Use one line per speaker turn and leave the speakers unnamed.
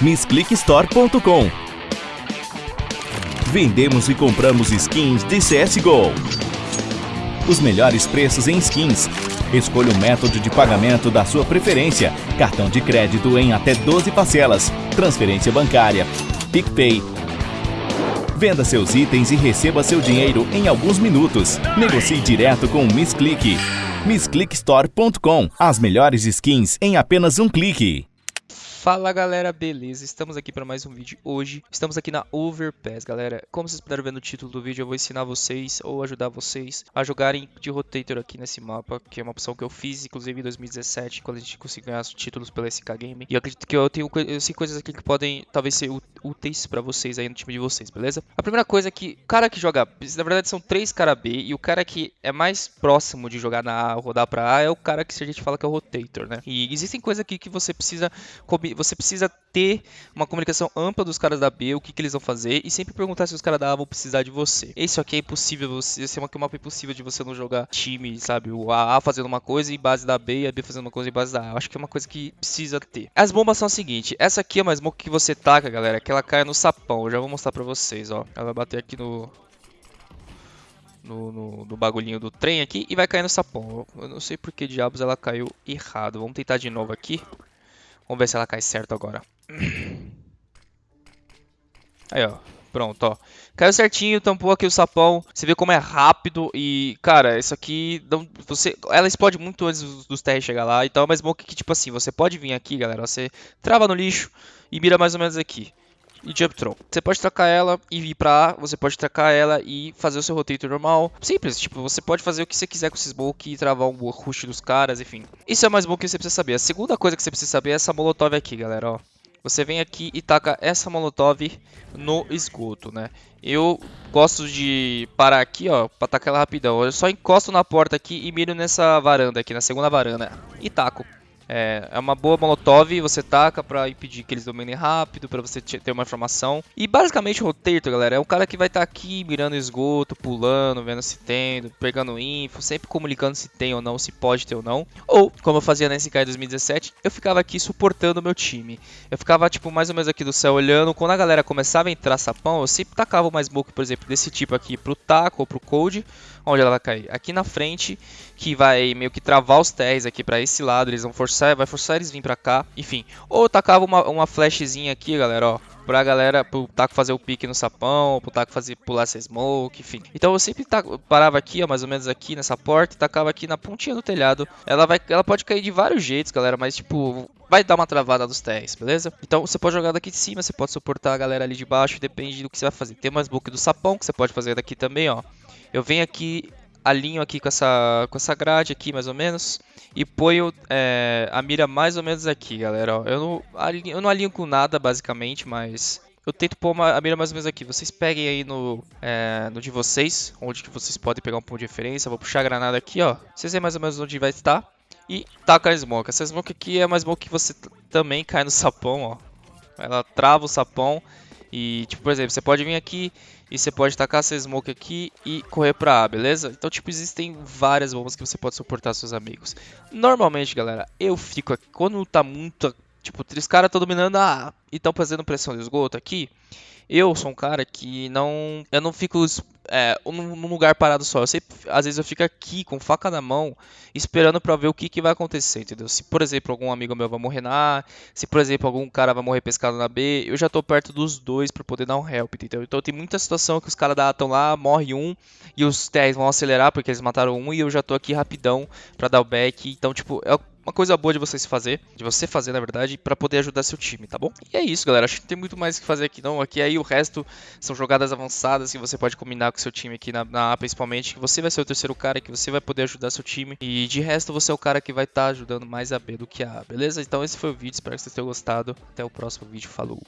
missclickstore.com. Vendemos e compramos skins de CSGO. Os melhores preços em skins. Escolha o método de pagamento da sua preferência. Cartão de crédito em até 12 parcelas. Transferência bancária. PicPay. Venda seus itens e receba seu dinheiro em alguns minutos. Negocie direto com o Miss Click. MissClickStore.com. As melhores skins em apenas um clique.
Fala galera, beleza? Estamos aqui para mais um vídeo hoje. Estamos aqui na Overpass, galera. Como vocês puderam ver no título do vídeo, eu vou ensinar vocês ou ajudar vocês a jogarem de Rotator aqui nesse mapa, que é uma opção que eu fiz, inclusive em 2017, quando a gente conseguiu ganhar os títulos pela SK Game. E eu acredito que eu tenho eu sei coisas aqui que podem talvez ser úteis para vocês aí no time de vocês, beleza? A primeira coisa é que o cara que joga, na verdade são três cara B, e o cara que é mais próximo de jogar na A ou rodar pra A é o cara que a gente fala que é o Rotator, né? E existem coisas aqui que você precisa você precisa ter uma comunicação ampla dos caras da B, o que, que eles vão fazer, e sempre perguntar se os caras da A vão precisar de você. Isso aqui é impossível, você, esse é uma, mapa impossível de você não jogar time, sabe? O A fazendo uma coisa em base da B e a B fazendo uma coisa em base da A. Eu acho que é uma coisa que precisa ter. As bombas são o seguinte, essa aqui é uma smoke que você taca, galera, que ela cai no sapão. Eu já vou mostrar pra vocês, ó. Ela vai bater aqui no, no, no, no, bagulhinho do trem aqui e vai cair no sapão. Eu não sei por que diabos ela caiu errado. Vamos tentar de novo aqui. Vamos ver se ela cai certo agora. Aí, ó. Pronto, ó. Caiu certinho, tampou aqui o sapão. Você vê como é rápido e, cara, isso aqui... Não, você, ela explode muito antes dos, dos TR chegar lá. Então é uma smoke que, tipo assim, você pode vir aqui, galera. Você trava no lixo e mira mais ou menos aqui e Jump Throw. Você pode trocar ela e vir pra A, você pode trocar ela e fazer o seu rotator normal. Simples, tipo, você pode fazer o que você quiser com esse smoke e travar um rush dos caras, enfim. Isso é mais bom que você precisa saber. A segunda coisa que você precisa saber é essa molotov aqui, galera, ó. Você vem aqui e taca essa molotov no esgoto, né? Eu gosto de parar aqui, ó, pra tacar ela rapidão. Eu só encosto na porta aqui e miro nessa varanda aqui, na segunda varanda. E taco. É, é uma boa molotov, você taca pra impedir que eles dominem rápido, pra você ter uma informação. E basicamente o rotator, galera, é o cara que vai estar tá aqui mirando esgoto, pulando, vendo se tem, pegando info, sempre comunicando se tem ou não, se pode ter ou não. Ou, como eu fazia na SK 2017, eu ficava aqui suportando o meu time. Eu ficava, tipo, mais ou menos aqui do céu olhando. Quando a galera começava a entrar sapão, eu sempre tacava uma smoke, por exemplo, desse tipo aqui pro taco ou pro code. Onde ela vai cair? Aqui na frente, que vai meio que travar os TRs aqui pra esse lado. Eles vão forçar, vai forçar eles vir pra cá. Enfim, ou tacava uma, uma flashzinha aqui, galera, ó pra galera, pro Taco fazer o pique no sapão, pro Taco fazer pular essa smoke, enfim. Então eu sempre taco, parava aqui, ó, mais ou menos aqui nessa porta, e tacava aqui na pontinha do telhado. Ela vai, ela pode cair de vários jeitos, galera, mas tipo, vai dar uma travada dos TRs, beleza? Então você pode jogar daqui de cima, você pode suportar a galera ali de baixo, depende do que você vai fazer. Tem uma smoke do sapão que você pode fazer daqui também, ó. Eu venho aqui, alinho aqui com essa, com essa grade aqui, mais ou menos. E ponho é, a mira mais ou menos aqui, galera. Ó, eu, não alinho, eu não alinho com nada, basicamente, mas... Eu tento pôr uma, a mira mais ou menos aqui. Vocês peguem aí no, é, no de vocês, onde que vocês podem pegar um ponto de referência. vou puxar a granada aqui, ó. Vocês veem mais ou menos onde vai estar. E taca a smoke. Essa smoke aqui é uma smoke que você também cai no sapão, ó. Ela trava o sapão e, tipo, por exemplo, você pode vir aqui e você pode tacar essa smoke aqui e correr pra A, beleza? Então, tipo, existem várias bombas que você pode suportar seus amigos. Normalmente, galera, eu fico aqui, quando tá muito, tipo, três caras estão dominando a A e estão fazendo pressão de esgoto aqui, eu sou um cara que não, eu não fico é, num lugar parado só. Eu às vezes eu fico aqui com faca na mão, esperando para ver o que, que vai acontecer, entendeu? Se, por exemplo, algum amigo meu vai morrer na A, se, por exemplo, algum cara vai morrer pescado na B, eu já tô perto dos dois para poder dar um help, entendeu? Então tem muita situação que os caras da A estão lá, morre um, e os TRs vão acelerar porque eles mataram um, e eu já tô aqui rapidão para dar o back. Então, tipo, é uma coisa boa de você se fazer, de você fazer, na verdade, para poder ajudar seu time, tá bom? E é isso, galera. Acho que não tem muito mais o que fazer aqui, não. Aqui aí o resto são jogadas avançadas que você pode combinar com seu time aqui na, na A, principalmente. Que você vai ser o terceiro cara, que você vai poder ajudar seu time. E de resto, você é o cara que vai estar tá ajudando mais a B do que a A, beleza? Então esse foi o vídeo. Espero que vocês tenham gostado. Até o próximo vídeo. Falou!